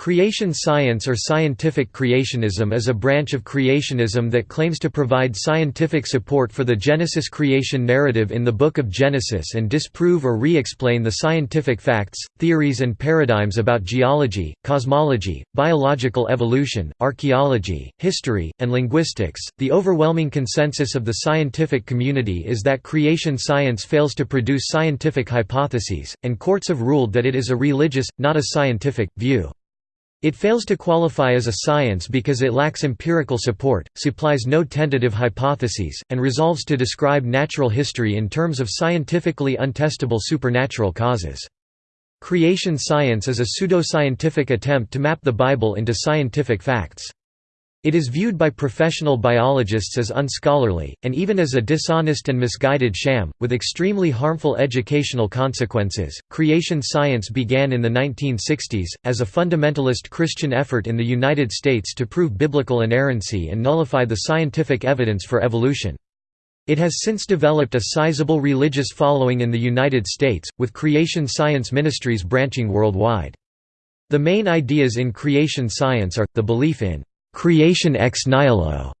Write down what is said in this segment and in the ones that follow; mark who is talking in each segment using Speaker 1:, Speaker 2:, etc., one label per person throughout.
Speaker 1: Creation science or scientific creationism is a branch of creationism that claims to provide scientific support for the Genesis creation narrative in the Book of Genesis and disprove or re-explain the scientific facts, theories and paradigms about geology, cosmology, biological evolution, archaeology, history, and linguistics. The overwhelming consensus of the scientific community is that creation science fails to produce scientific hypotheses, and courts have ruled that it is a religious, not a scientific, view. It fails to qualify as a science because it lacks empirical support, supplies no tentative hypotheses, and resolves to describe natural history in terms of scientifically untestable supernatural causes. Creation science is a pseudoscientific attempt to map the Bible into scientific facts. It is viewed by professional biologists as unscholarly, and even as a dishonest and misguided sham, with extremely harmful educational consequences. Creation science began in the 1960s, as a fundamentalist Christian effort in the United States to prove biblical inerrancy and nullify the scientific evidence for evolution. It has since developed a sizable religious following in the United States, with creation science ministries branching worldwide. The main ideas in creation science are, the belief in creation ex nihilo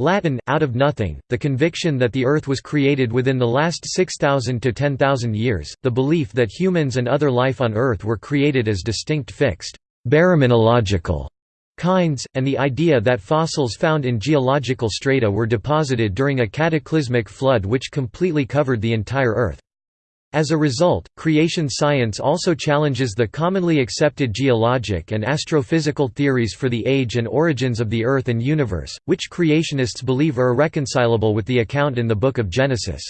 Speaker 1: Latin, out of nothing, the conviction that the Earth was created within the last 6,000 to 10,000 years, the belief that humans and other life on Earth were created as distinct fixed, kinds, and the idea that fossils found in geological strata were deposited during a cataclysmic flood which completely covered the entire Earth. As a result, creation science also challenges the commonly accepted geologic and astrophysical theories for the age and origins of the Earth and universe, which creationists believe are irreconcilable with the account in the Book of Genesis.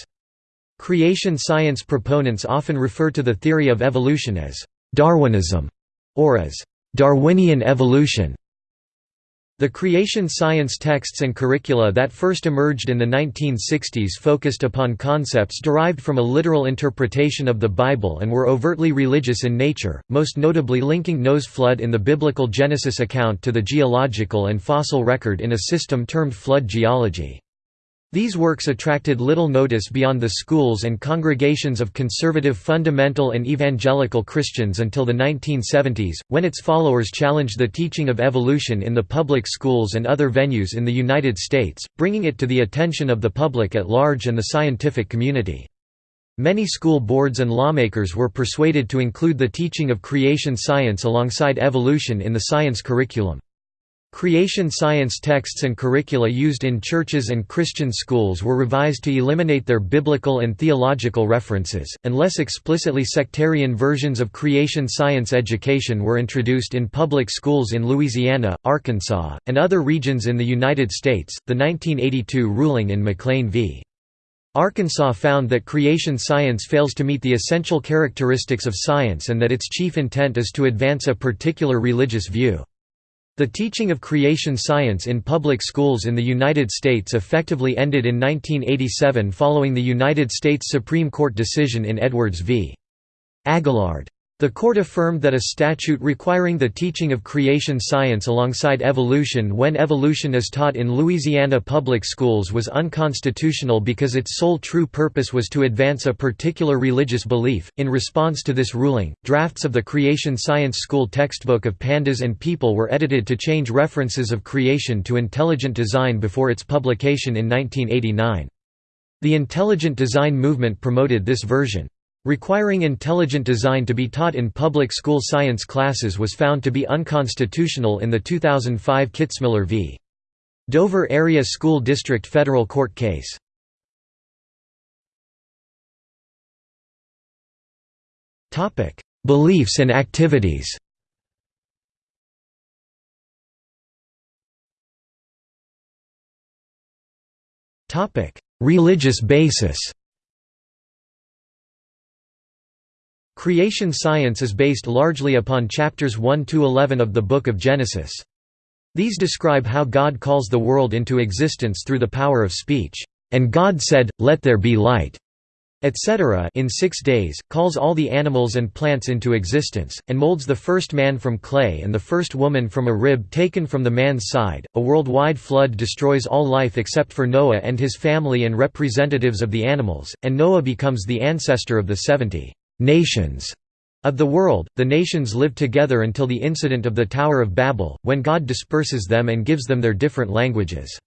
Speaker 1: Creation science proponents often refer to the theory of evolution as «Darwinism» or as «Darwinian evolution». The creation science texts and curricula that first emerged in the 1960s focused upon concepts derived from a literal interpretation of the Bible and were overtly religious in nature, most notably linking Noah's flood in the biblical Genesis account to the geological and fossil record in a system termed flood geology. These works attracted little notice beyond the schools and congregations of conservative fundamental and evangelical Christians until the 1970s, when its followers challenged the teaching of evolution in the public schools and other venues in the United States, bringing it to the attention of the public at large and the scientific community. Many school boards and lawmakers were persuaded to include the teaching of creation science alongside evolution in the science curriculum. Creation science texts and curricula used in churches and Christian schools were revised to eliminate their biblical and theological references, and less explicitly sectarian versions of creation science education were introduced in public schools in Louisiana, Arkansas, and other regions in the United States. The 1982 ruling in McLean v. Arkansas found that creation science fails to meet the essential characteristics of science and that its chief intent is to advance a particular religious view. The teaching of creation science in public schools in the United States effectively ended in 1987 following the United States Supreme Court decision in Edwards v. Aguillard. The court affirmed that a statute requiring the teaching of creation science alongside evolution when evolution is taught in Louisiana public schools was unconstitutional because its sole true purpose was to advance a particular religious belief. In response to this ruling, drafts of the creation science school textbook of pandas and people were edited to change references of creation to intelligent design before its publication in 1989. The intelligent design movement promoted this version. Requiring intelligent design to be taught in public school science classes was found to be unconstitutional in the 2005 Kitzmiller v. Dover Area School District federal court case. Beliefs and activities Religious basis Creation science is based largely upon chapters 1–11 of the Book of Genesis. These describe how God calls the world into existence through the power of speech, "...and God said, Let there be light." etc. in six days, calls all the animals and plants into existence, and molds the first man from clay and the first woman from a rib taken from the man's side. A worldwide flood destroys all life except for Noah and his family and representatives of the animals, and Noah becomes the ancestor of the seventy nations Of the world, the nations live together until the incident of the Tower of Babel, when God disperses them and gives them their different languages.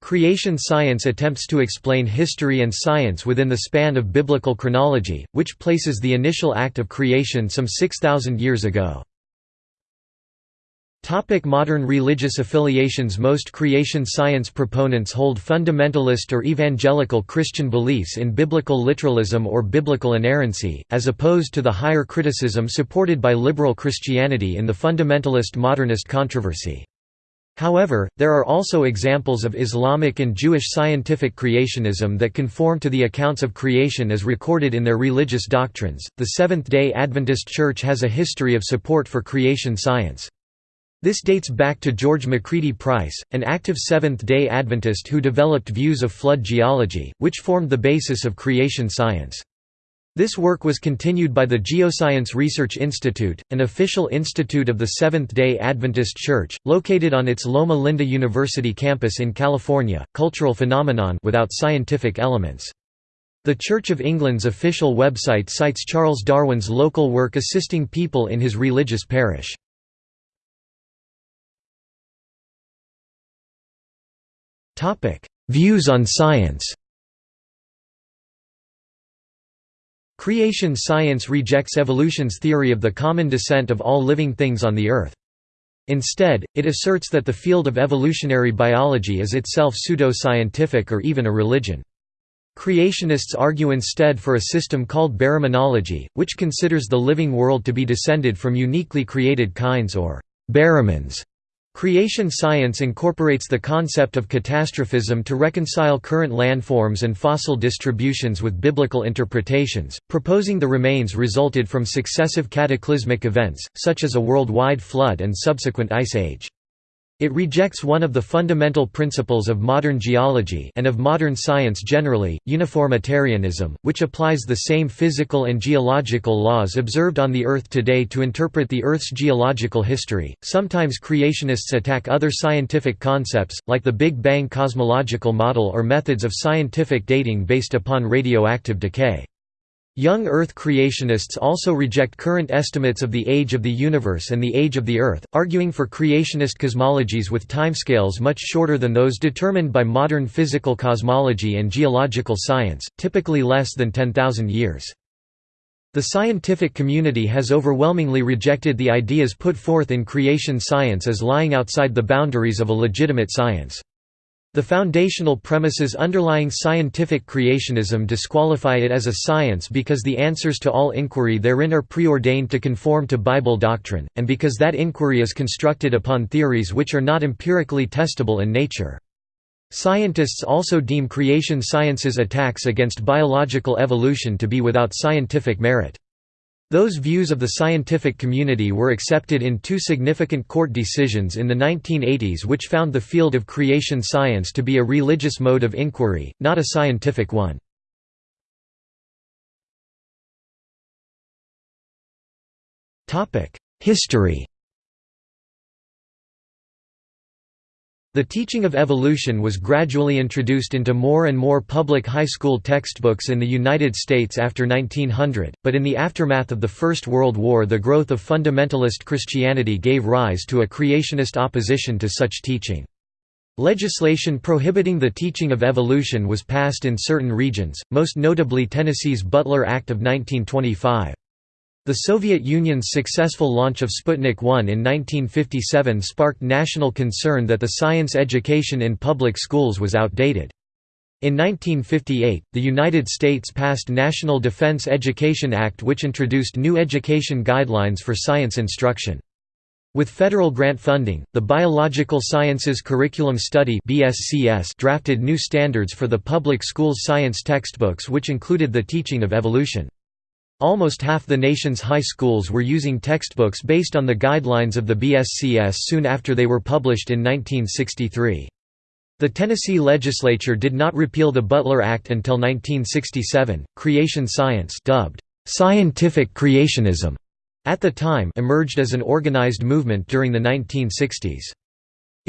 Speaker 1: Creation science attempts to explain history and science within the span of biblical chronology, which places the initial act of creation some 6,000 years ago. Topic modern religious affiliations Most creation science proponents hold fundamentalist or evangelical Christian beliefs in biblical literalism or biblical inerrancy, as opposed to the higher criticism supported by liberal Christianity in the fundamentalist modernist controversy. However, there are also examples of Islamic and Jewish scientific creationism that conform to the accounts of creation as recorded in their religious doctrines. The Seventh day Adventist Church has a history of support for creation science. This dates back to George McCready Price, an active Seventh-day Adventist who developed views of flood geology, which formed the basis of creation science. This work was continued by the Geoscience Research Institute, an official institute of the Seventh-day Adventist Church, located on its Loma Linda University campus in California, cultural phenomenon without scientific elements. The Church of England's official website cites Charles Darwin's local work assisting people in his religious parish. Topic: Views on science. Creation science rejects evolution's theory of the common descent of all living things on the Earth. Instead, it asserts that the field of evolutionary biology is itself pseudo-scientific or even a religion. Creationists argue instead for a system called baraminology, which considers the living world to be descended from uniquely created kinds or baramins, Creation science incorporates the concept of catastrophism to reconcile current landforms and fossil distributions with biblical interpretations, proposing the remains resulted from successive cataclysmic events, such as a worldwide flood and subsequent ice age. It rejects one of the fundamental principles of modern geology and of modern science generally, uniformitarianism, which applies the same physical and geological laws observed on the Earth today to interpret the Earth's geological history. Sometimes creationists attack other scientific concepts, like the Big Bang cosmological model or methods of scientific dating based upon radioactive decay. Young Earth creationists also reject current estimates of the age of the universe and the age of the Earth, arguing for creationist cosmologies with timescales much shorter than those determined by modern physical cosmology and geological science, typically less than 10,000 years. The scientific community has overwhelmingly rejected the ideas put forth in creation science as lying outside the boundaries of a legitimate science. The foundational premises underlying scientific creationism disqualify it as a science because the answers to all inquiry therein are preordained to conform to Bible doctrine, and because that inquiry is constructed upon theories which are not empirically testable in nature. Scientists also deem creation science's attacks against biological evolution to be without scientific merit. Those views of the scientific community were accepted in two significant court decisions in the 1980s which found the field of creation science to be a religious mode of inquiry, not a scientific one. History The teaching of evolution was gradually introduced into more and more public high school textbooks in the United States after 1900, but in the aftermath of the First World War the growth of fundamentalist Christianity gave rise to a creationist opposition to such teaching. Legislation prohibiting the teaching of evolution was passed in certain regions, most notably Tennessee's Butler Act of 1925. The Soviet Union's successful launch of Sputnik 1 in 1957 sparked national concern that the science education in public schools was outdated. In 1958, the United States passed National Defense Education Act which introduced new education guidelines for science instruction. With federal grant funding, the Biological Sciences Curriculum Study drafted new standards for the public schools science textbooks which included the teaching of evolution. Almost half the nation's high schools were using textbooks based on the guidelines of the BSCS soon after they were published in 1963. The Tennessee legislature did not repeal the Butler Act until 1967. Creation science, dubbed scientific creationism, at the time emerged as an organized movement during the 1960s.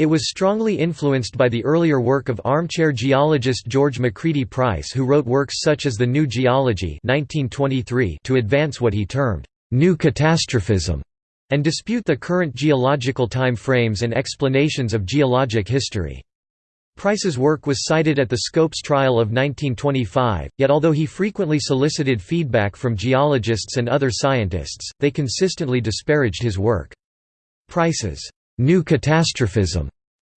Speaker 1: It was strongly influenced by the earlier work of armchair geologist George McCready Price who wrote works such as The New Geology 1923 to advance what he termed, new catastrophism and dispute the current geological time frames and explanations of geologic history. Price's work was cited at the Scopes trial of 1925, yet although he frequently solicited feedback from geologists and other scientists, they consistently disparaged his work. Price's new catastrophism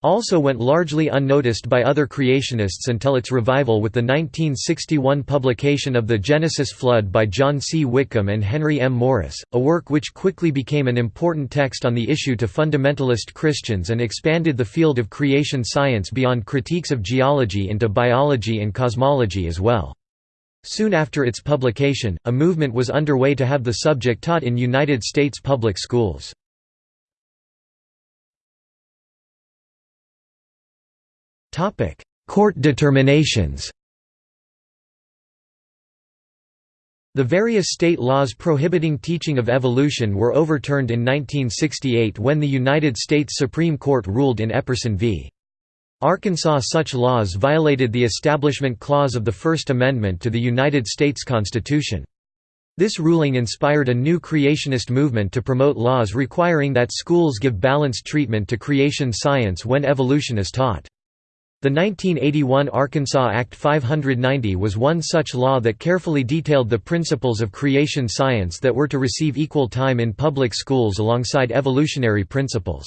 Speaker 1: also went largely unnoticed by other creationists until its revival with the 1961 publication of The Genesis Flood by John C. Whitcomb and Henry M. Morris, a work which quickly became an important text on the issue to fundamentalist Christians and expanded the field of creation science beyond critiques of geology into biology and cosmology as well. Soon after its publication, a movement was underway to have the subject taught in United States public schools. Topic: Court determinations. The various state laws prohibiting teaching of evolution were overturned in 1968 when the United States Supreme Court ruled in Epperson v. Arkansas such laws violated the Establishment Clause of the First Amendment to the United States Constitution. This ruling inspired a new creationist movement to promote laws requiring that schools give balanced treatment to creation science when evolution is taught. The 1981 Arkansas Act 590 was one such law that carefully detailed the principles of creation science that were to receive equal time in public schools alongside evolutionary principles.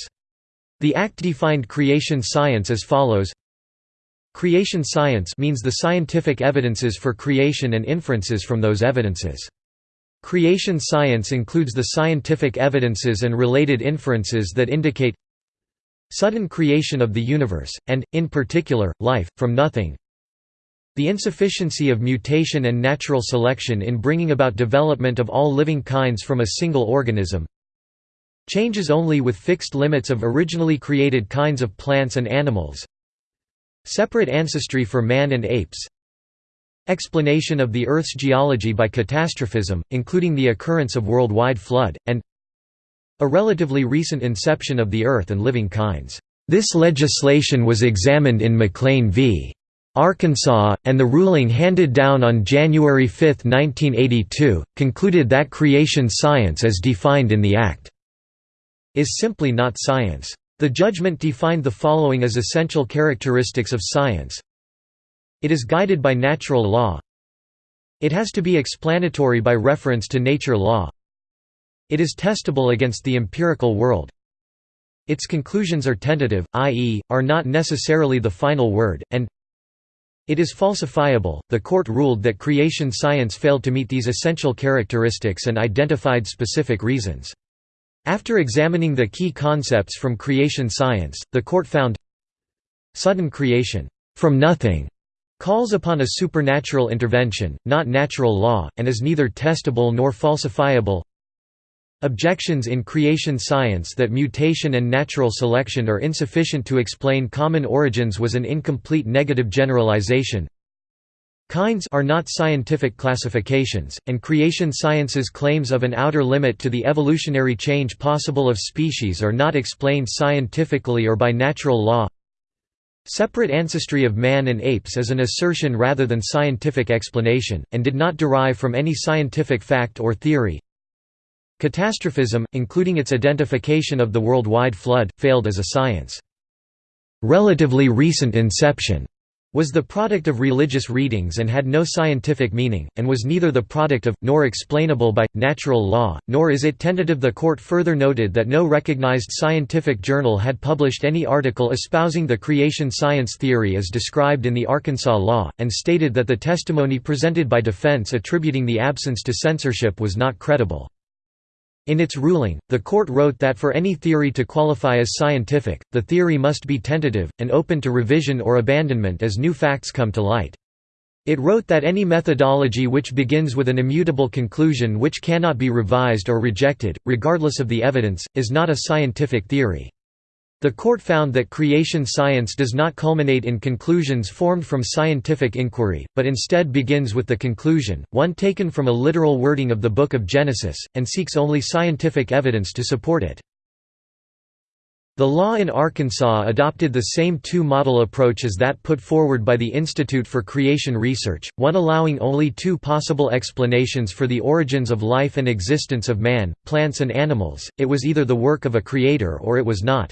Speaker 1: The act defined creation science as follows Creation science means the scientific evidences for creation and inferences from those evidences. Creation science includes the scientific evidences and related inferences that indicate sudden creation of the universe, and, in particular, life, from nothing. The insufficiency of mutation and natural selection in bringing about development of all living kinds from a single organism changes only with fixed limits of originally created kinds of plants and animals. Separate ancestry for man and apes. Explanation of the Earth's geology by catastrophism, including the occurrence of worldwide flood, and a relatively recent inception of the Earth and living kinds. This legislation was examined in McLean v. Arkansas, and the ruling handed down on January 5, 1982, concluded that creation science as defined in the Act is simply not science. The judgment defined the following as essential characteristics of science. It is guided by natural law. It has to be explanatory by reference to nature law. It is testable against the empirical world. Its conclusions are tentative, i.e., are not necessarily the final word, and it is falsifiable. The court ruled that creation science failed to meet these essential characteristics and identified specific reasons. After examining the key concepts from creation science, the court found sudden creation from nothing calls upon a supernatural intervention, not natural law, and is neither testable nor falsifiable. Objections in creation science that mutation and natural selection are insufficient to explain common origins was an incomplete negative generalization. Kinds are not scientific classifications, and creation science's claims of an outer limit to the evolutionary change possible of species are not explained scientifically or by natural law. Separate ancestry of man and apes is an assertion rather than scientific explanation, and did not derive from any scientific fact or theory. Catastrophism, including its identification of the worldwide flood, failed as a science. Relatively recent inception was the product of religious readings and had no scientific meaning, and was neither the product of, nor explainable by, natural law, nor is it tentative. The court further noted that no recognized scientific journal had published any article espousing the creation science theory as described in the Arkansas law, and stated that the testimony presented by defense attributing the absence to censorship was not credible. In its ruling, the court wrote that for any theory to qualify as scientific, the theory must be tentative, and open to revision or abandonment as new facts come to light. It wrote that any methodology which begins with an immutable conclusion which cannot be revised or rejected, regardless of the evidence, is not a scientific theory. The court found that creation science does not culminate in conclusions formed from scientific inquiry, but instead begins with the conclusion, one taken from a literal wording of the Book of Genesis, and seeks only scientific evidence to support it. The law in Arkansas adopted the same two-model approach as that put forward by the Institute for Creation Research, one allowing only two possible explanations for the origins of life and existence of man, plants and animals, it was either the work of a creator or it was not.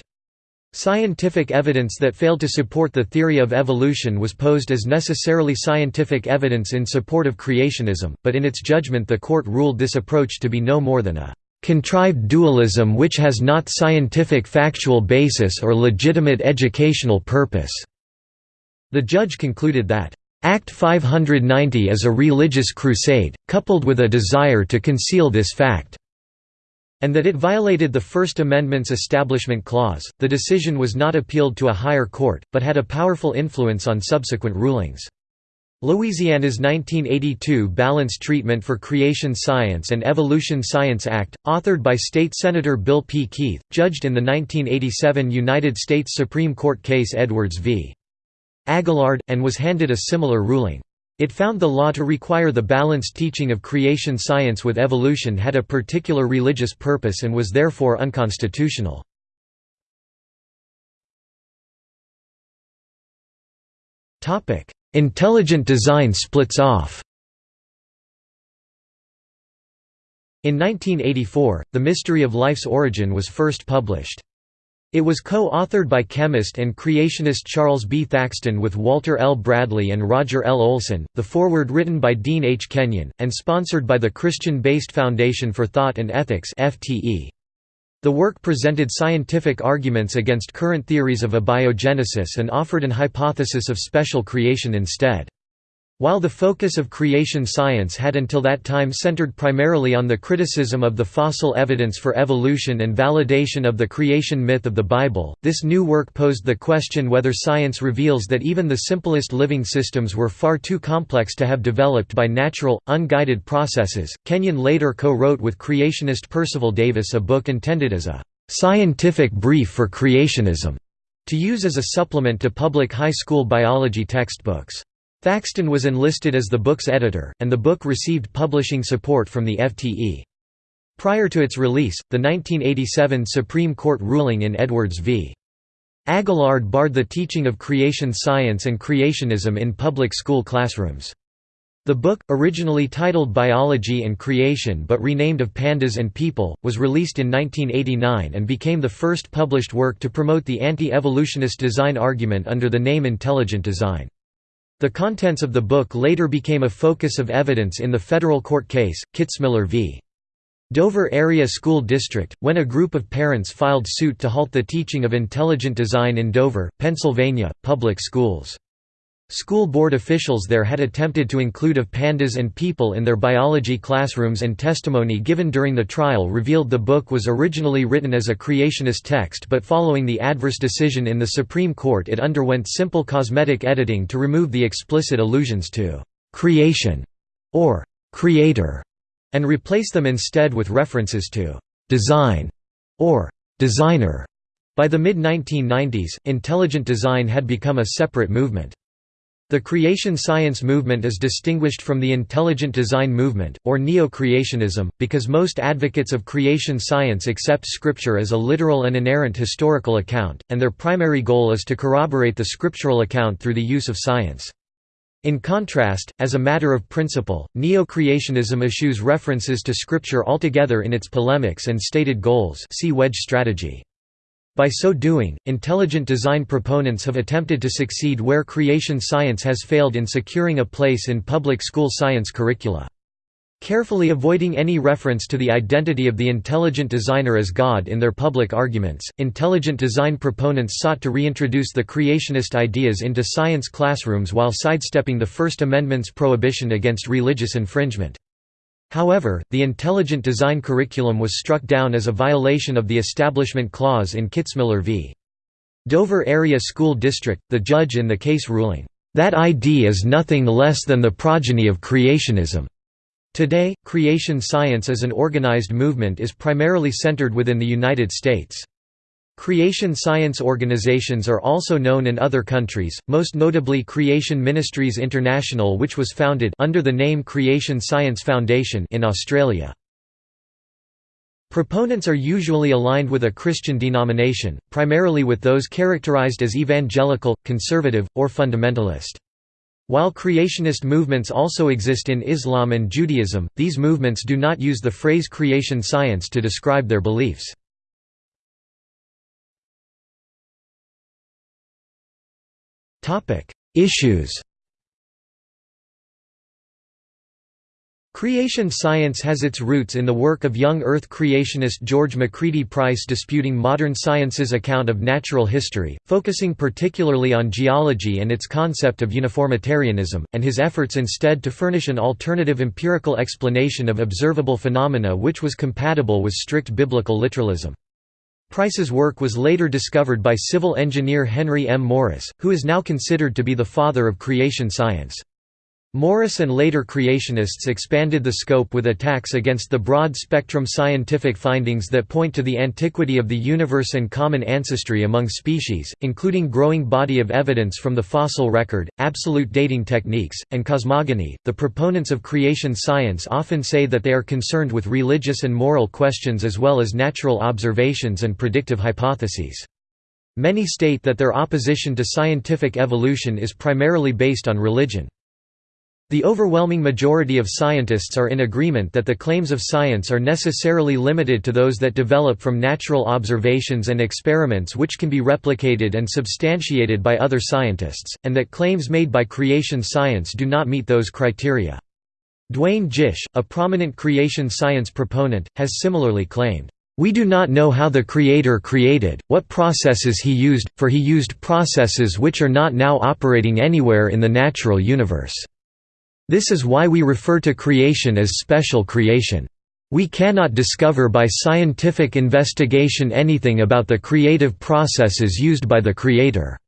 Speaker 1: Scientific evidence that failed to support the theory of evolution was posed as necessarily scientific evidence in support of creationism, but in its judgment the court ruled this approach to be no more than a contrived dualism which has not scientific factual basis or legitimate educational purpose." The judge concluded that, "...Act 590 is a religious crusade, coupled with a desire to conceal this fact." And that it violated the First Amendment's Establishment Clause. The decision was not appealed to a higher court, but had a powerful influence on subsequent rulings. Louisiana's 1982 Balanced Treatment for Creation Science and Evolution Science Act, authored by State Senator Bill P. Keith, judged in the 1987 United States Supreme Court case Edwards v. Aguillard, and was handed a similar ruling. It found the law to require the balanced teaching of creation science with evolution had a particular religious purpose and was therefore unconstitutional. Intelligent design splits off In 1984, The Mystery of Life's Origin was first published. It was co-authored by chemist and creationist Charles B. Thaxton with Walter L. Bradley and Roger L. Olsen, the foreword written by Dean H. Kenyon, and sponsored by the Christian-based Foundation for Thought and Ethics. The work presented scientific arguments against current theories of abiogenesis and offered an hypothesis of special creation instead. While the focus of creation science had until that time centered primarily on the criticism of the fossil evidence for evolution and validation of the creation myth of the Bible, this new work posed the question whether science reveals that even the simplest living systems were far too complex to have developed by natural, unguided processes. Kenyon later co wrote with creationist Percival Davis a book intended as a scientific brief for creationism to use as a supplement to public high school biology textbooks. Thaxton was enlisted as the book's editor, and the book received publishing support from the FTE. Prior to its release, the 1987 Supreme Court ruling in Edwards v. Aguillard barred the teaching of creation science and creationism in public school classrooms. The book, originally titled Biology and Creation but renamed Of Pandas and People, was released in 1989 and became the first published work to promote the anti-evolutionist design argument under the name Intelligent Design. The contents of the book later became a focus of evidence in the federal court case, Kitzmiller v. Dover Area School District, when a group of parents filed suit to halt the teaching of intelligent design in Dover, Pennsylvania, public schools. School board officials there had attempted to include of pandas and people in their biology classrooms and testimony given during the trial revealed the book was originally written as a creationist text but following the adverse decision in the Supreme Court it underwent simple cosmetic editing to remove the explicit allusions to «creation» or «creator» and replace them instead with references to «design» or «designer». By the mid-1990s, intelligent design had become a separate movement. The creation science movement is distinguished from the intelligent design movement, or neo-creationism, because most advocates of creation science accept Scripture as a literal and inerrant historical account, and their primary goal is to corroborate the scriptural account through the use of science. In contrast, as a matter of principle, neo-creationism eschews references to Scripture altogether in its polemics and stated goals see wedge strategy. By so doing, intelligent design proponents have attempted to succeed where creation science has failed in securing a place in public school science curricula. Carefully avoiding any reference to the identity of the intelligent designer as God in their public arguments, intelligent design proponents sought to reintroduce the creationist ideas into science classrooms while sidestepping the First Amendment's prohibition against religious infringement. However, the intelligent design curriculum was struck down as a violation of the Establishment Clause in Kitzmiller v. Dover Area School District, the judge in the case ruling, "...that ID is nothing less than the progeny of creationism." Today, creation science as an organized movement is primarily centered within the United States. Creation science organizations are also known in other countries, most notably Creation Ministries International which was founded under the name Creation Science Foundation in Australia. Proponents are usually aligned with a Christian denomination, primarily with those characterized as evangelical, conservative, or fundamentalist. While creationist movements also exist in Islam and Judaism, these movements do not use the phrase creation science to describe their beliefs. Issues Creation science has its roots in the work of young Earth creationist George McCready Price disputing modern science's account of natural history, focusing particularly on geology and its concept of uniformitarianism, and his efforts instead to furnish an alternative empirical explanation of observable phenomena which was compatible with strict biblical literalism. Price's work was later discovered by civil engineer Henry M. Morris, who is now considered to be the father of creation science. Morris and later creationists expanded the scope with attacks against the broad-spectrum scientific findings that point to the antiquity of the universe and common ancestry among species, including growing body of evidence from the fossil record, absolute dating techniques, and cosmogony. The proponents of creation science often say that they are concerned with religious and moral questions as well as natural observations and predictive hypotheses. Many state that their opposition to scientific evolution is primarily based on religion. The overwhelming majority of scientists are in agreement that the claims of science are necessarily limited to those that develop from natural observations and experiments which can be replicated and substantiated by other scientists, and that claims made by creation science do not meet those criteria. Duane Gish, a prominent creation science proponent, has similarly claimed, "...we do not know how the Creator created, what processes he used, for he used processes which are not now operating anywhere in the natural universe." This is why we refer to creation as special creation. We cannot discover by scientific investigation anything about the creative processes used by the Creator."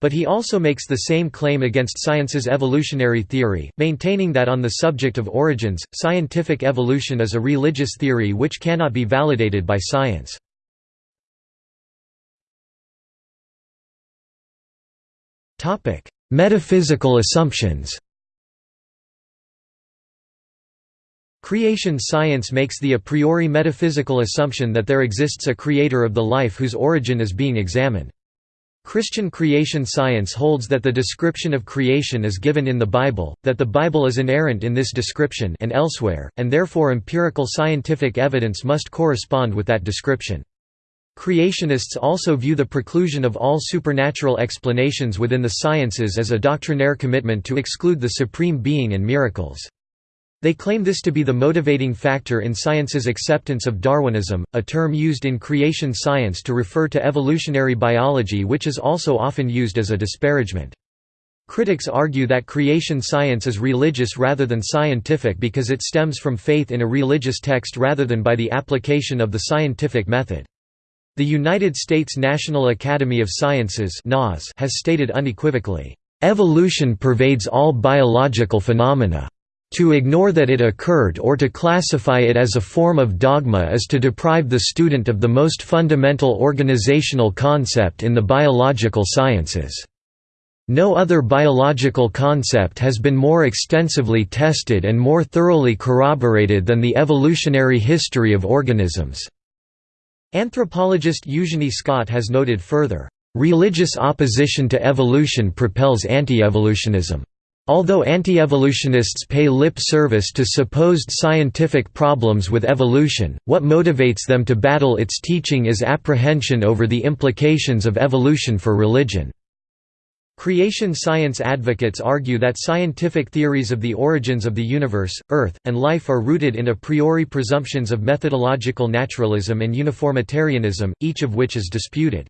Speaker 1: But he also makes the same claim against science's evolutionary theory, maintaining that on the subject of origins, scientific evolution is a religious theory which cannot be validated by science. Metaphysical assumptions Creation science makes the a priori metaphysical assumption that there exists a creator of the life whose origin is being examined. Christian creation science holds that the description of creation is given in the Bible, that the Bible is inerrant in this description and elsewhere, and therefore empirical scientific evidence must correspond with that description. Creationists also view the preclusion of all supernatural explanations within the sciences as a doctrinaire commitment to exclude the supreme being and miracles. They claim this to be the motivating factor in science's acceptance of Darwinism, a term used in creation science to refer to evolutionary biology which is also often used as a disparagement. Critics argue that creation science is religious rather than scientific because it stems from faith in a religious text rather than by the application of the scientific method. The United States National Academy of Sciences has stated unequivocally, "...evolution pervades all biological phenomena." To ignore that it occurred or to classify it as a form of dogma is to deprive the student of the most fundamental organizational concept in the biological sciences. No other biological concept has been more extensively tested and more thoroughly corroborated than the evolutionary history of organisms." Anthropologist Eugenie Scott has noted further, "...religious opposition to evolution propels anti-evolutionism." Although anti-evolutionists pay lip service to supposed scientific problems with evolution, what motivates them to battle its teaching is apprehension over the implications of evolution for religion. Creation science advocates argue that scientific theories of the origins of the universe, Earth, and life are rooted in a priori presumptions of methodological naturalism and uniformitarianism, each of which is disputed.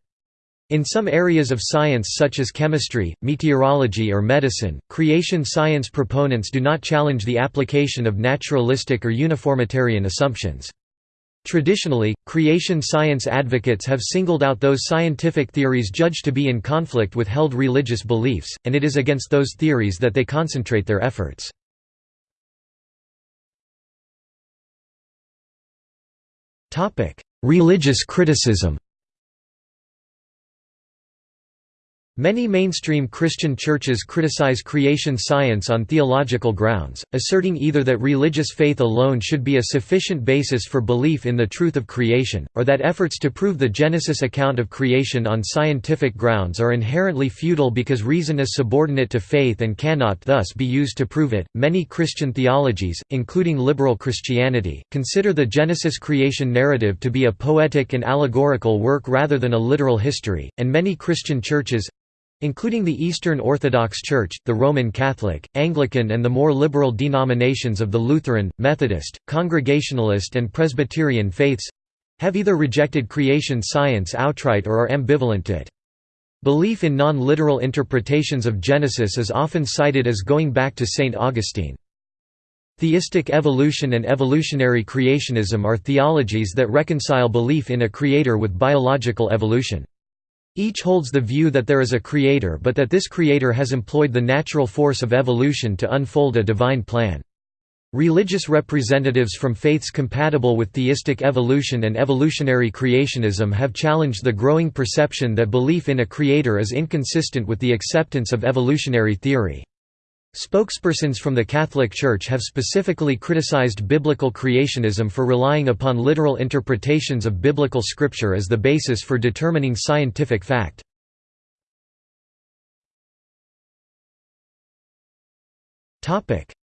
Speaker 1: In some areas of science such as chemistry, meteorology or medicine, creation science proponents do not challenge the application of naturalistic or uniformitarian assumptions. Traditionally, creation science advocates have singled out those scientific theories judged to be in conflict with held religious beliefs, and it is against those theories that they concentrate their efforts. Religious criticism Many mainstream Christian churches criticize creation science on theological grounds, asserting either that religious faith alone should be a sufficient basis for belief in the truth of creation, or that efforts to prove the Genesis account of creation on scientific grounds are inherently futile because reason is subordinate to faith and cannot thus be used to prove it. Many Christian theologies, including liberal Christianity, consider the Genesis creation narrative to be a poetic and allegorical work rather than a literal history, and many Christian churches including the Eastern Orthodox Church, the Roman Catholic, Anglican and the more liberal denominations of the Lutheran, Methodist, Congregationalist and Presbyterian faiths—have either rejected creation science outright or are ambivalent to it. Belief in non-literal interpretations of Genesis is often cited as going back to St. Augustine. Theistic evolution and evolutionary creationism are theologies that reconcile belief in a creator with biological evolution. Each holds the view that there is a creator but that this creator has employed the natural force of evolution to unfold a divine plan. Religious representatives from faiths compatible with theistic evolution and evolutionary creationism have challenged the growing perception that belief in a creator is inconsistent with the acceptance of evolutionary theory. Spokespersons from the Catholic Church have specifically criticized biblical creationism for relying upon literal interpretations of biblical scripture as the basis for determining scientific fact.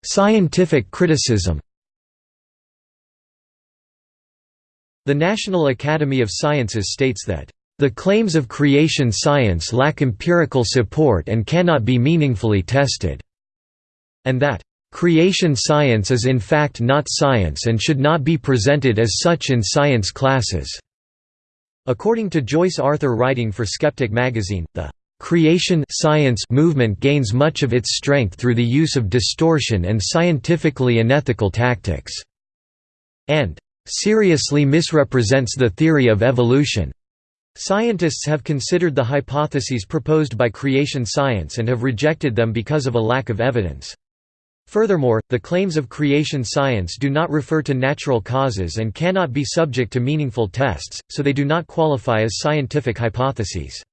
Speaker 1: Scientific criticism The National Academy of Sciences states that the claims of creation science lack empirical support and cannot be meaningfully tested and that creation science is in fact not science and should not be presented as such in science classes. According to Joyce Arthur writing for Skeptic magazine, the creation science movement gains much of its strength through the use of distortion and scientifically unethical tactics, and seriously misrepresents the theory of evolution. Scientists have considered the hypotheses proposed by creation science and have rejected them because of a lack of evidence. Furthermore, the claims of creation science do not refer to natural causes and cannot be subject to meaningful tests, so they do not qualify as scientific hypotheses.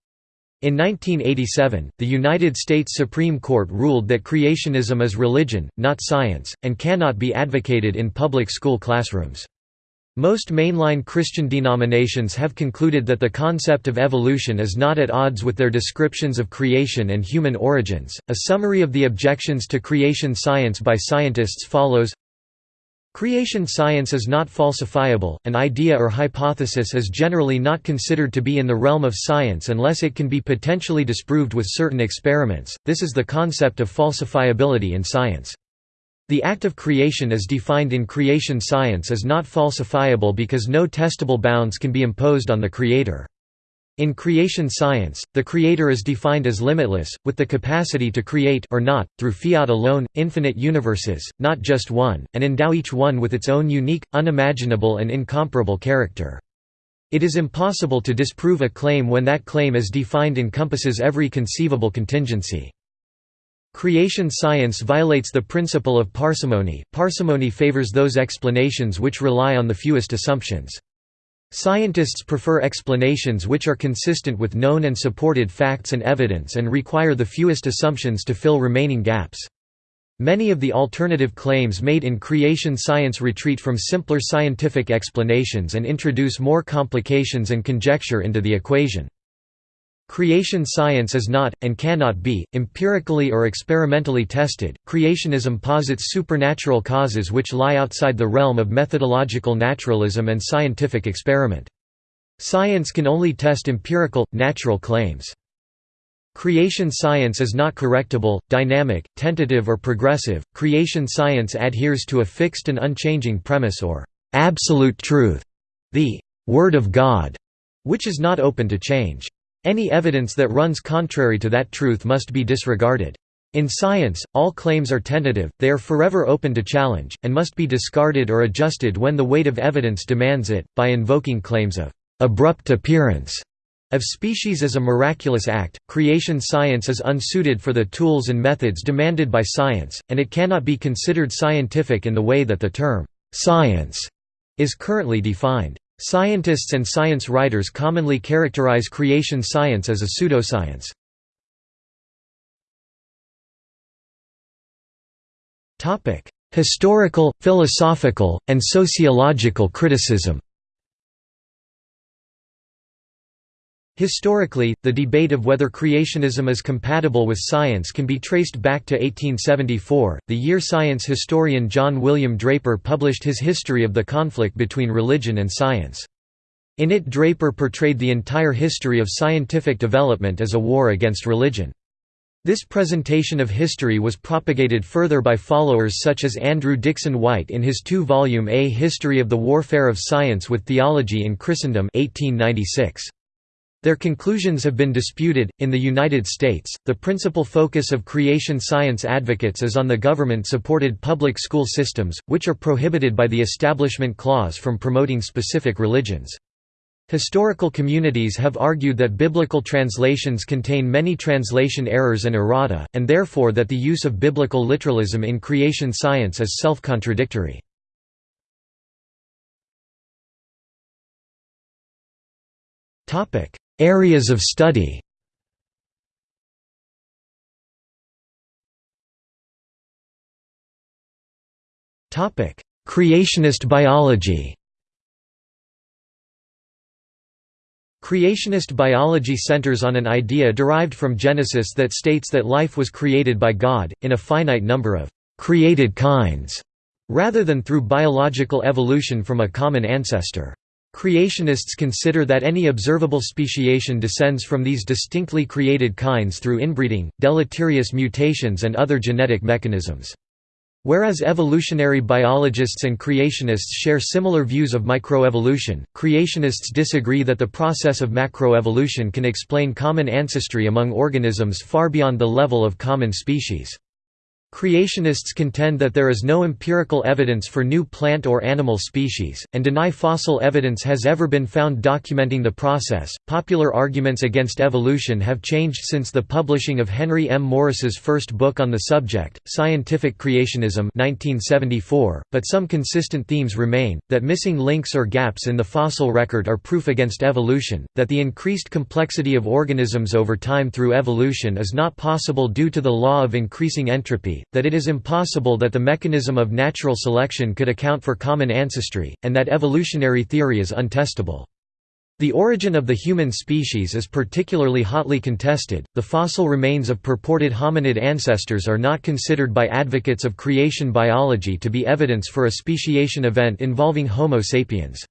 Speaker 1: In 1987, the United States Supreme Court ruled that creationism is religion, not science, and cannot be advocated in public school classrooms. Most mainline Christian denominations have concluded that the concept of evolution is not at odds with their descriptions of creation and human origins. A summary of the objections to creation science by scientists follows Creation science is not falsifiable, an idea or hypothesis is generally not considered to be in the realm of science unless it can be potentially disproved with certain experiments, this is the concept of falsifiability in science. The act of creation as defined in creation science is not falsifiable because no testable bounds can be imposed on the creator. In creation science, the creator is defined as limitless, with the capacity to create or not, through fiat alone, infinite universes, not just one, and endow each one with its own unique, unimaginable and incomparable character. It is impossible to disprove a claim when that claim as defined encompasses every conceivable contingency. Creation science violates the principle of parsimony. Parsimony favors those explanations which rely on the fewest assumptions. Scientists prefer explanations which are consistent with known and supported facts and evidence and require the fewest assumptions to fill remaining gaps. Many of the alternative claims made in creation science retreat from simpler scientific explanations and introduce more complications and conjecture into the equation. Creation science is not, and cannot be, empirically or experimentally tested. Creationism posits supernatural causes which lie outside the realm of methodological naturalism and scientific experiment. Science can only test empirical, natural claims. Creation science is not correctable, dynamic, tentative or progressive. Creation science adheres to a fixed and unchanging premise or absolute truth, the Word of God, which is not open to change. Any evidence that runs contrary to that truth must be disregarded. In science, all claims are tentative, they are forever open to challenge, and must be discarded or adjusted when the weight of evidence demands it, by invoking claims of abrupt appearance of species as a miraculous act. Creation science is unsuited for the tools and methods demanded by science, and it cannot be considered scientific in the way that the term science is currently defined. Scientists and science writers commonly characterize creation science as a pseudoscience. Historical, philosophical, and sociological criticism Historically, the debate of whether creationism is compatible with science can be traced back to 1874, the year science historian John William Draper published his History of the Conflict Between Religion and Science. In it Draper portrayed the entire history of scientific development as a war against religion. This presentation of history was propagated further by followers such as Andrew Dickson White in his two-volume A History of the Warfare of Science with Theology in Christendom 1896. Their conclusions have been disputed. In the United States, the principal focus of creation science advocates is on the government supported public school systems, which are prohibited by the Establishment Clause from promoting specific religions. Historical communities have argued that biblical translations contain many translation errors and errata, and therefore that the use of biblical literalism in creation science is self-contradictory. Areas of study Creationist biology Creationist biology centers on an idea derived from Genesis that states that life was created by God, in a finite number of «created kinds», rather than through biological evolution from a common ancestor. Creationists consider that any observable speciation descends from these distinctly created kinds through inbreeding, deleterious mutations and other genetic mechanisms. Whereas evolutionary biologists and creationists share similar views of microevolution, creationists disagree that the process of macroevolution can explain common ancestry among organisms far beyond the level of common species. Creationists contend that there is no empirical evidence for new plant or animal species, and deny fossil evidence has ever been found documenting the process. Popular arguments against evolution have changed since the publishing of Henry M. Morris's first book on the subject, Scientific Creationism, 1974, but some consistent themes remain that missing links or gaps in the fossil record are proof against evolution, that the increased complexity of organisms over time through evolution is not possible due to the law of increasing entropy that it is impossible that the mechanism of natural selection could account for common ancestry, and that evolutionary theory is untestable. The origin of the human species is particularly hotly contested. The fossil remains of purported hominid ancestors are not considered by advocates of creation biology to be evidence for a speciation event involving Homo sapiens.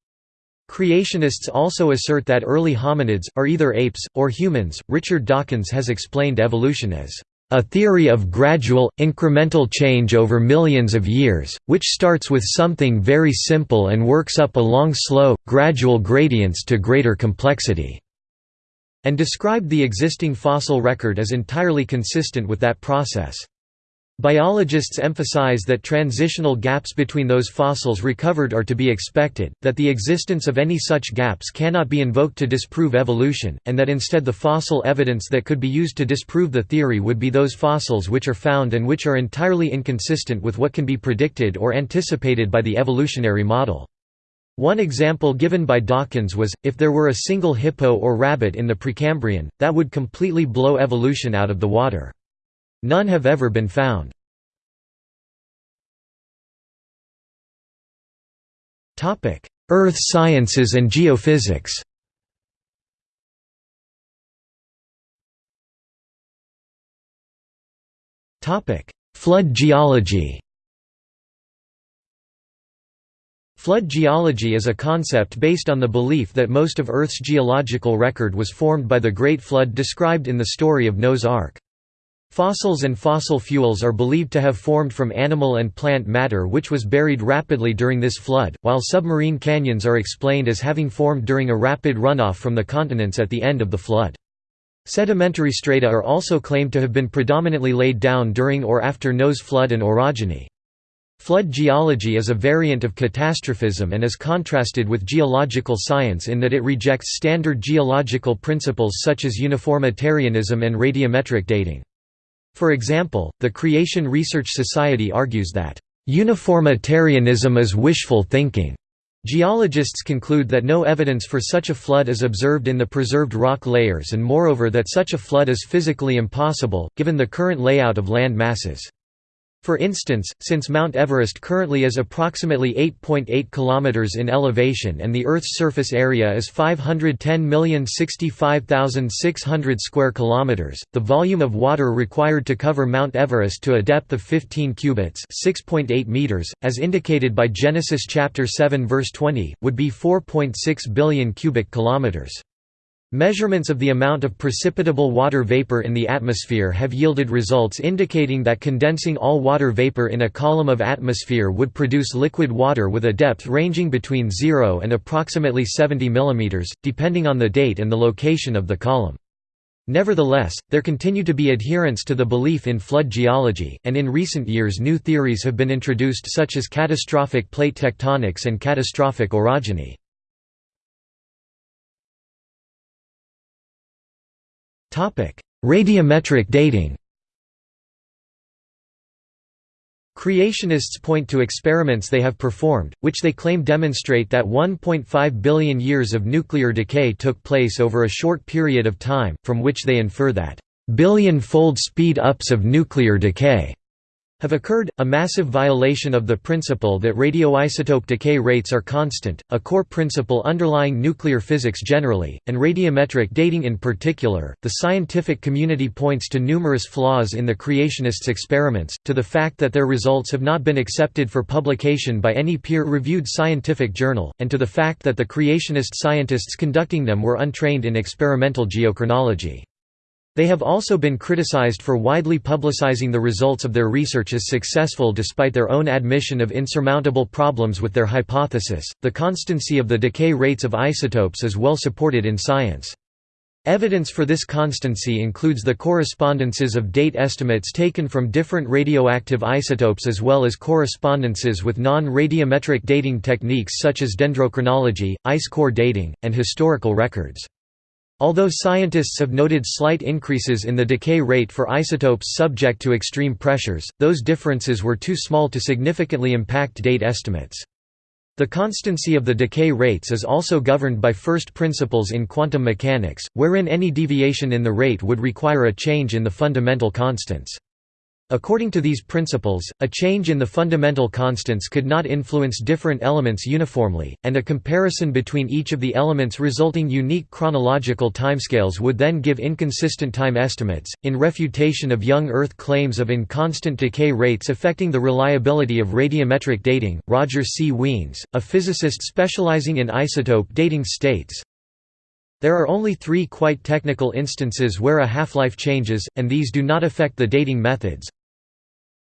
Speaker 1: Creationists also assert that early hominids, are either apes, or humans. Richard Dawkins has explained evolution as a theory of gradual, incremental change over millions of years, which starts with something very simple and works up along slow, gradual gradients to greater complexity", and described the existing fossil record as entirely consistent with that process. Biologists emphasize that transitional gaps between those fossils recovered are to be expected, that the existence of any such gaps cannot be invoked to disprove evolution, and that instead the fossil evidence that could be used to disprove the theory would be those fossils which are found and which are entirely inconsistent with what can be predicted or anticipated by the evolutionary model. One example given by Dawkins was, if there were a single hippo or rabbit in the Precambrian, that would completely blow evolution out of the water. None have ever been found. Earth sciences and geophysics Flood geology Flood geology is a concept based on the belief that most of Earth's geological record was formed by the Great Flood described in the story of Noah's Ark. Fossils and fossil fuels are believed to have formed from animal and plant matter which was buried rapidly during this flood, while submarine canyons are explained as having formed during a rapid runoff from the continents at the end of the flood. Sedimentary strata are also claimed to have been predominantly laid down during or after Noah's flood and orogeny. Flood geology is a variant of catastrophism and is contrasted with geological science in that it rejects standard geological principles such as uniformitarianism and radiometric dating. For example, the Creation Research Society argues that, "...uniformitarianism is wishful thinking." Geologists conclude that no evidence for such a flood is observed in the preserved rock layers and moreover that such a flood is physically impossible, given the current layout of land masses. For instance, since Mount Everest currently is approximately 8.8 .8 km in elevation and the Earth's surface area is 510,065,600 square kilometers, the volume of water required to cover Mount Everest to a depth of 15 cubits, 6.8 meters, as indicated by Genesis chapter 7 verse 20, would be 4.6 billion cubic kilometers. Measurements of the amount of precipitable water vapor in the atmosphere have yielded results indicating that condensing all water vapor in a column of atmosphere would produce liquid water with a depth ranging between 0 and approximately 70 mm, depending on the date and the location of the column. Nevertheless, there continue to be adherents to the belief in flood geology, and in recent years new theories have been introduced such as catastrophic plate tectonics and catastrophic orogeny. Radiometric dating Creationists point to experiments they have performed, which they claim demonstrate that 1.5 billion years of nuclear decay took place over a short period of time, from which they infer that billion-fold speed-ups of nuclear decay have occurred, a massive violation of the principle that radioisotope decay rates are constant, a core principle underlying nuclear physics generally, and radiometric dating in particular. The scientific community points to numerous flaws in the creationists' experiments, to the fact that their results have not been accepted for publication by any peer reviewed scientific journal, and to the fact that the creationist scientists conducting them were untrained in experimental geochronology. They have also been criticized for widely publicizing the results of their research as successful despite their own admission of insurmountable problems with their hypothesis. The constancy of the decay rates of isotopes is well supported in science. Evidence for this constancy includes the correspondences of date estimates taken from different radioactive isotopes as well as correspondences with non-radiometric dating techniques such as dendrochronology, ice core dating, and historical records. Although scientists have noted slight increases in the decay rate for isotopes subject to extreme pressures, those differences were too small to significantly impact date estimates. The constancy of the decay rates is also governed by first principles in quantum mechanics, wherein any deviation in the rate would require a change in the fundamental constants. According to these principles, a change in the fundamental constants could not influence different elements uniformly, and a comparison between each of the elements resulting unique chronological timescales would then give inconsistent time estimates. In refutation of young Earth claims of inconstant decay rates affecting the reliability of radiometric dating, Roger C. Wiens, a physicist specializing in isotope dating states, there are only three quite technical instances where a half-life changes, and these do not affect the dating methods.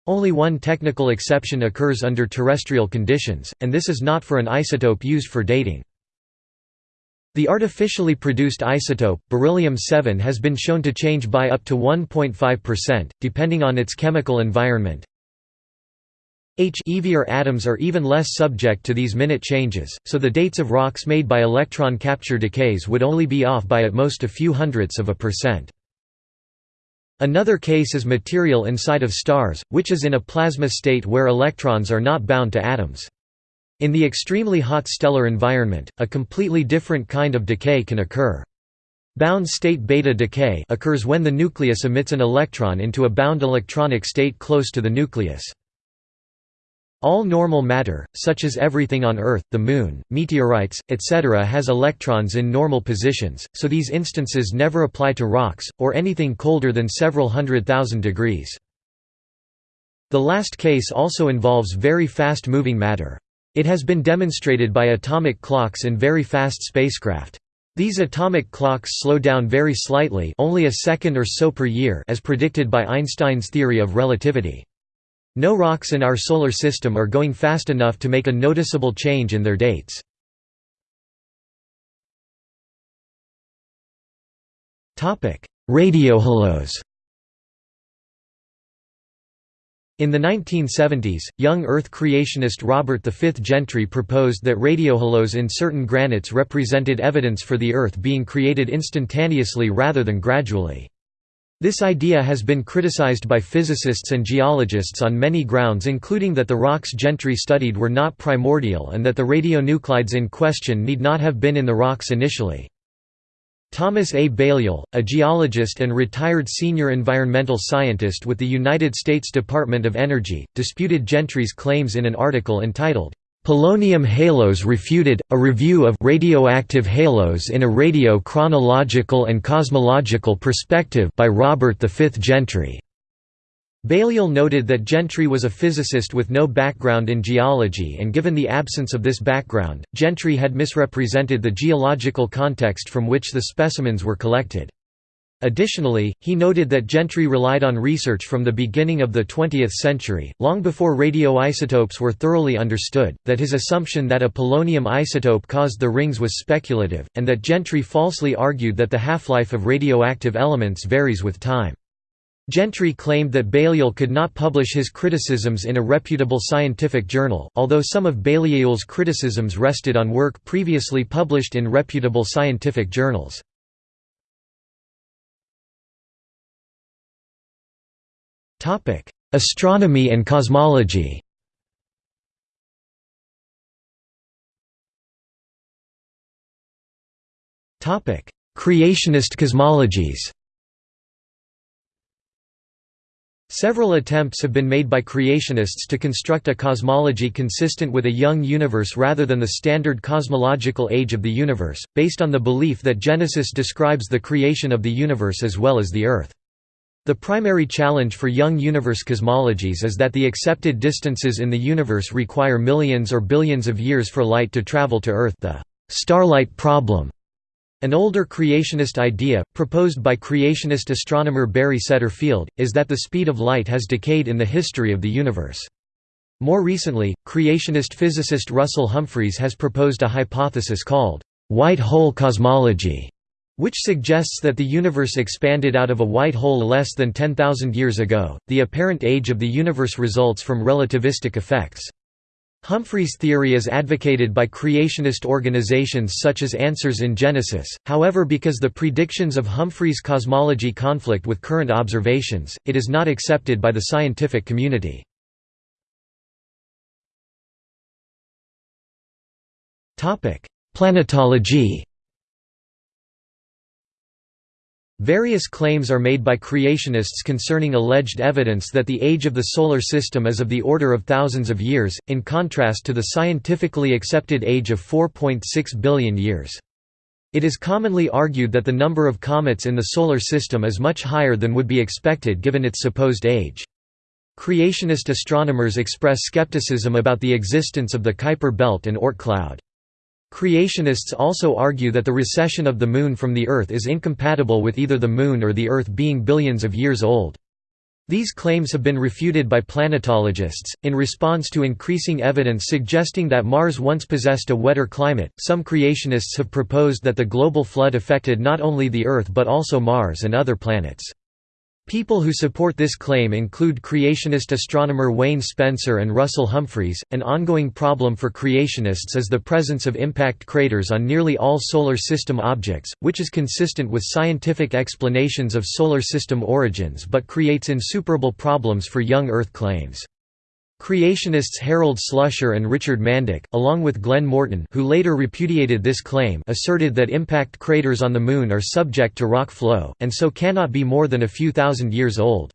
Speaker 1: Only one technical exception occurs under terrestrial conditions, and this is not for an isotope used for dating. The artificially produced isotope, beryllium-7 has been shown to change by up to 1.5%, depending on its chemical environment. H atoms are even less subject to these minute changes, so the dates of rocks made by electron capture decays would only be off by at most a few hundredths of a percent. Another case is material inside of stars, which is in a plasma state where electrons are not bound to atoms. In the extremely hot stellar environment, a completely different kind of decay can occur. Bound state beta decay occurs when the nucleus emits an electron into a bound electronic state close to the nucleus. All normal matter, such as everything on Earth, the Moon, meteorites, etc. has electrons in normal positions, so these instances never apply to rocks, or anything colder than several hundred thousand degrees. The last case also involves very fast-moving matter. It has been demonstrated by atomic clocks in very fast spacecraft. These atomic clocks slow down very slightly only a second or so per year as predicted by Einstein's theory of relativity. No rocks in our Solar System are going fast enough to make a noticeable change in their dates. Radiohalos In the 1970s, young Earth creationist Robert V. Gentry proposed that radiohalos in certain granites represented evidence for the Earth being created instantaneously rather than gradually. This idea has been criticized by physicists and geologists on many grounds including that the rocks Gentry studied were not primordial and that the radionuclides in question need not have been in the rocks initially. Thomas A. Baillieul, a geologist and retired senior environmental scientist with the United States Department of Energy, disputed Gentry's claims in an article entitled, Polonium Halos Refuted, a review of radioactive halos in a radio-chronological and cosmological perspective by Robert V. Gentry. Baillieul noted that Gentry was a physicist with no background in geology and given the absence of this background, Gentry had misrepresented the geological context from which the specimens were collected. Additionally, he noted that Gentry relied on research from the beginning of the 20th century, long before radioisotopes were thoroughly understood, that his assumption that a polonium isotope caused the rings was speculative, and that Gentry falsely argued that the half-life of radioactive elements varies with time. Gentry claimed that Baillieul could not publish his criticisms in a reputable scientific journal, although some of Baillieul's criticisms rested on work previously published in reputable scientific journals. Astronomy and cosmology Topic: Creationist cosmologies Several attempts have been made by creationists to construct a cosmology consistent with a young universe rather than the standard cosmological age of the universe, based on the belief that Genesis describes the creation of the universe as well as the Earth. The primary challenge for young universe cosmologies is that the accepted distances in the universe require millions or billions of years for light to travel to Earth the starlight problem an older creationist idea, proposed by creationist astronomer Barry Setterfield, is that the speed of light has decayed in the history of the universe. More recently, creationist physicist Russell Humphreys has proposed a hypothesis called, "...white hole cosmology", which suggests that the universe expanded out of a white hole less than 10,000 years ago. The apparent age of the universe results from relativistic effects. Humphreys' theory is advocated by creationist organizations such as Answers in Genesis, however because the predictions of Humphreys' cosmology conflict with current observations, it is not accepted by the scientific community. Planetology Various claims are made by creationists concerning alleged evidence that the age of the Solar System is of the order of thousands of years, in contrast to the scientifically accepted age of 4.6 billion years. It is commonly argued that the number of comets in the Solar System is much higher than would be expected given its supposed age. Creationist astronomers express skepticism about the existence of the Kuiper belt and Oort cloud. Creationists also argue that the recession of the Moon from the Earth is incompatible with either the Moon or the Earth being billions of years old. These claims have been refuted by planetologists. In response to increasing evidence suggesting that Mars once possessed a wetter climate, some creationists have proposed that the global flood affected not only the Earth but also Mars and other planets. People who support this claim include creationist astronomer Wayne Spencer and Russell Humphreys. An ongoing problem for creationists is the presence of impact craters on nearly all solar system objects, which is consistent with scientific explanations of solar system origins but creates insuperable problems for young Earth claims. Creationists Harold Slusher and Richard Mandock, along with Glenn Morton who later repudiated this claim asserted that impact craters on the Moon are subject to rock flow, and so cannot be more than a few thousand years old.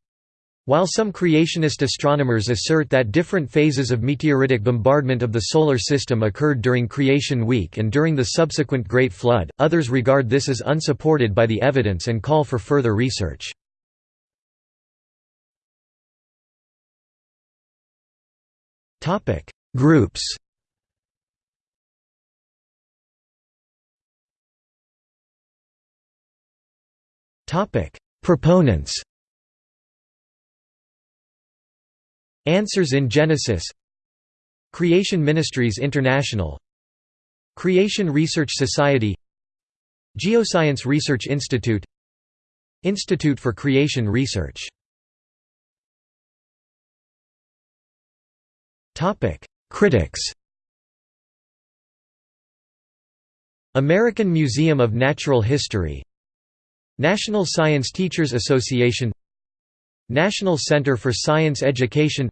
Speaker 1: While some creationist astronomers assert that different phases of meteoritic bombardment of the Solar System occurred during Creation Week and during the subsequent Great Flood, others regard this as unsupported by the evidence and call for further research. Topic: Groups. Topic: Proponents. Answers in Genesis. Creation Ministries International. Creation Research Society. Geoscience Research Institute. Institute for Creation Research Topic: Critics. American Museum of Natural History National Science Teachers Association National Center for Science Education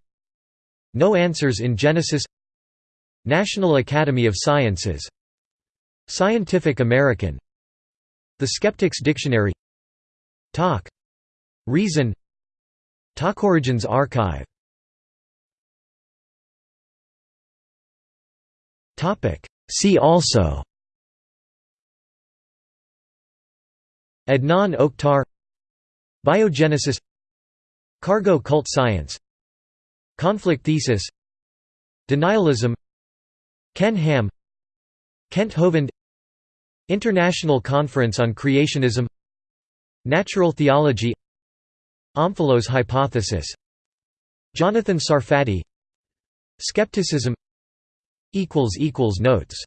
Speaker 1: No Answers in Genesis National Academy of Sciences Scientific American The Skeptics Dictionary Talk. Reason Talkorigins Archive See also. Adnan Oktar. Biogenesis. Cargo cult science. Conflict thesis. Denialism. Ken Ham. Kent Hovind International Conference on Creationism. Natural Theology. Omphalos hypothesis. Jonathan Sarfati. Skepticism Notes